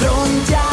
frontear.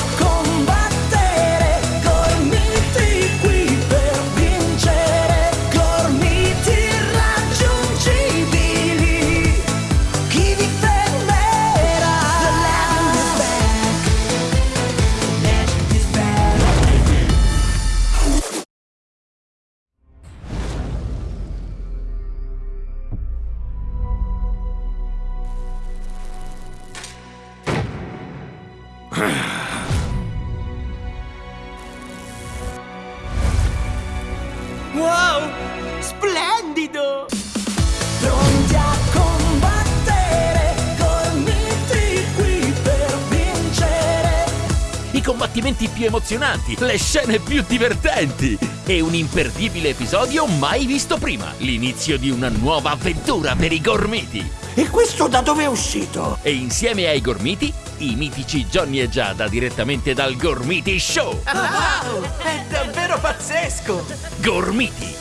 Combattimenti più emozionanti, le scene più divertenti e un imperdibile episodio mai visto prima. L'inizio di una nuova avventura per i gormiti. E questo da dove è uscito? E insieme ai gormiti, i mitici Johnny e Giada direttamente dal Gormiti Show. Wow! È davvero pazzesco! Gormiti,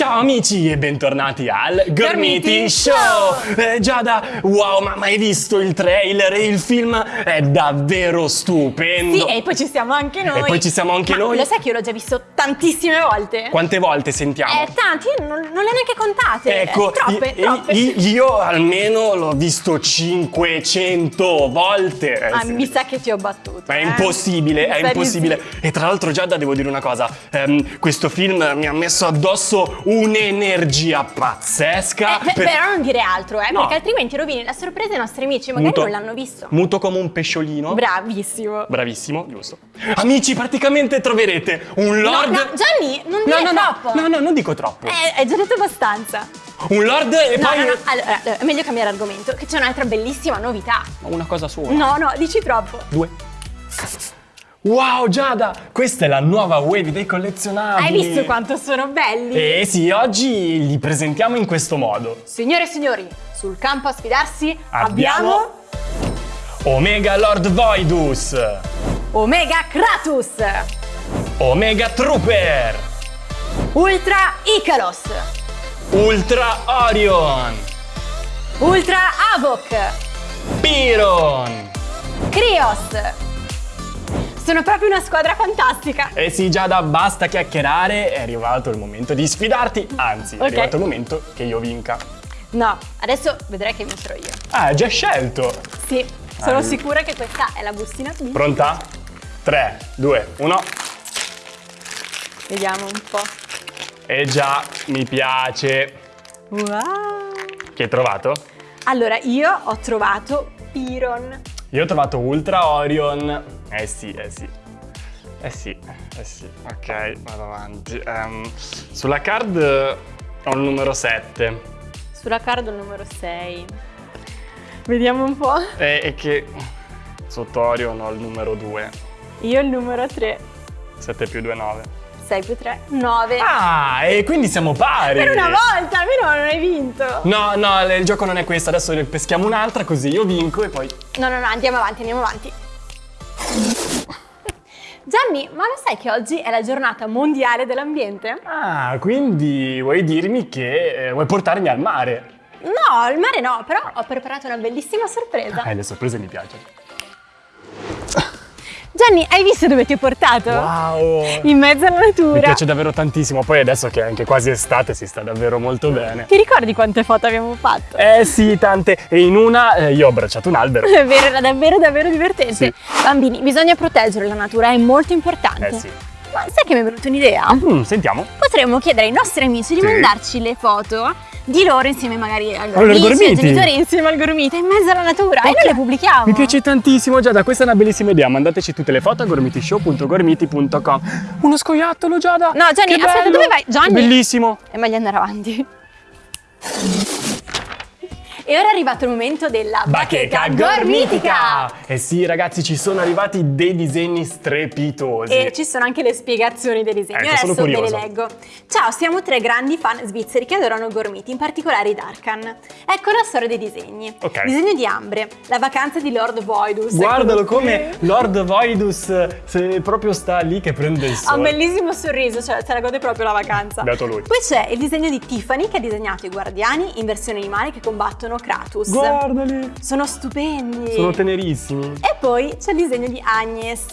Ciao amici e bentornati al Gormiti Show! Eh, Giada, wow, ma, hai visto il trailer? Il film è davvero stupendo! Sì, e poi ci siamo anche noi. E poi ci siamo anche Ma noi. Lo sai che io l'ho già visto tantissime volte? Quante volte sentiamo? Eh, tanti, io non, non le ho neanche contate. Ecco, Eh, troppe, i- troppe. io almeno l'ho visto 500 volte. Eh, Ah, sì. mi sa che ti ho battuto. Ma è eh. impossibile, Mi è impossibile. sì. E tra l'altro, Giada, devo dire una cosa: ehm, questo film mi ha messo addosso un'energia pazzesca. Eh, per- Però non dire altro, eh, No. perché altrimenti rovini la sorpresa ai nostri amici, magari Muto- non l'hanno visto. Muto come un pesciolino. Bravissimo. Bravissimo, giusto. Amici, praticamente troverete un No, lord. no, Gianni, non no, dire no, troppo. no, no, non dico troppo. Eh, hai già detto abbastanza. Un lord e No, poi. no, no, allora, è meglio cambiare argomento, che c'è un'altra bellissima novità. Una cosa sola. No, no, dici troppo. Due. Wow, Giada! Questa è la nuova wave dei collezionabili. Hai visto quanto sono belli? Eh sì, oggi li presentiamo in questo modo. Signore e signori, sul campo a sfidarsi Abbiamo- abbiamo Omega Lord Voidus, Omega Kratos, Omega Trooper, Ultra Icaros, Ultra Orion, Ultra Havok, Piron. Krios. Sono proprio una squadra fantastica. Eh sì, Giada, basta chiacchierare, è arrivato il momento di sfidarti. Anzi, è Ok. arrivato il momento che io vinca. No, adesso vedrai che vincerò io. Ah, hai già scelto. Sì, sono Ah. sicura che questa è la bustina. Pronta? 3, 2, 1. Vediamo un po'. E già, mi piace. Wow. Che hai trovato? Allora, io ho trovato Piron. Io ho trovato Ultra Orion. Eh sì, eh sì. Eh sì, eh sì. Ok, vado avanti. Ehm, sulla card ho il numero 7. Sulla card il numero 6. Vediamo un po'. E, e che sotto Orion ho il numero 2. Io il numero 3. 7 più 2, 9. 6 più 3, 9. Ah, e quindi siamo pari. Per una volta, almeno non hai vinto. No, no, il gioco non è questo. Adesso ne peschiamo un'altra così io vinco e poi... No, no, no, andiamo avanti, andiamo avanti. Gianni, ma lo sai che oggi è la giornata mondiale dell'ambiente? Ah, quindi vuoi dirmi che eh, vuoi portarmi al mare? No, il mare no, però ho preparato una bellissima sorpresa. Eh, le sorprese mi piacciono. Gianni, hai visto dove ti ho portato? Wow! In mezzo alla natura. Mi piace davvero tantissimo, poi adesso che è anche quasi estate si sta davvero molto bene. Ti ricordi quante foto abbiamo fatto? Eh sì, tante. E in una eh, io ho abbracciato un albero. È vero, era davvero davvero divertente. Sì. Bambini, bisogna proteggere la natura, è molto importante. Eh sì. Ma sai che mi è venuta un'idea? Mm, sentiamo. Potremmo chiedere ai nostri amici di Sì. mandarci le foto di loro insieme magari Allora, amici, ai gormiti. genitori insieme al gormita in mezzo alla natura e Ok. noi le pubblichiamo. Mi piace tantissimo, Giada, questa è una bellissima idea. Mandateci tutte le foto a gormitishow.gormiti.com. Uno scoiattolo, Giada! No, Gianni, aspetta, dove vai? Gianni? Bellissimo! È meglio andare avanti. E ora è arrivato il momento della bacheca, gormitica! Eh sì, ragazzi, ci sono arrivati dei disegni strepitosi. E ci sono anche le spiegazioni dei disegni. Ecco, Adesso ve le leggo. Ciao, siamo tre grandi fan svizzeri che adorano gormiti, in particolare i Darkan. Ecco la storia dei disegni. Ok. Disegno di Ambre, la vacanza di Lord Voidus. Guardalo qui. come Lord Voidus se proprio sta lì che prende il Ha un sole. bellissimo sorriso, cioè se la gode proprio la vacanza. Beato lui. Poi c'è il disegno di Tiffany che ha disegnato i guardiani in versione animale che combattono Kratos. Guardali! Sono stupendi. Sono tenerissimi. E poi c'è il disegno di Agnes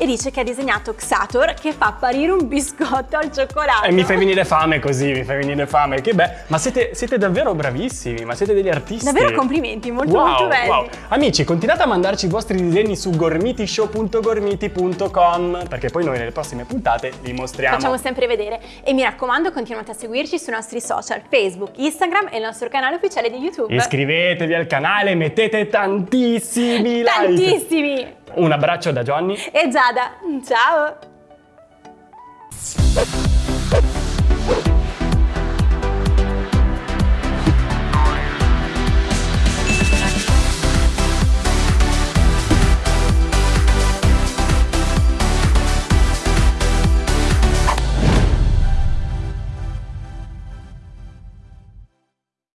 e dice che ha disegnato Xator che fa apparire un biscotto al cioccolato. E mi fai venire fame così, mi fai venire fame. Che bello. Ma siete, siete davvero bravissimi, ma siete degli artisti. Davvero complimenti, molto Wow, molto belli. wow. Amici, continuate a mandarci i vostri disegni su gormitishow.gormiti.com perché poi noi nelle prossime puntate li mostriamo. Facciamo sempre vedere e mi raccomando continuate a seguirci sui nostri social Facebook, Instagram e il nostro canale ufficiale di YouTube. Iscrivetevi al canale, mettete tantissimi like. Tantissimi! Un abbraccio da Johnny. E Giada, ciao!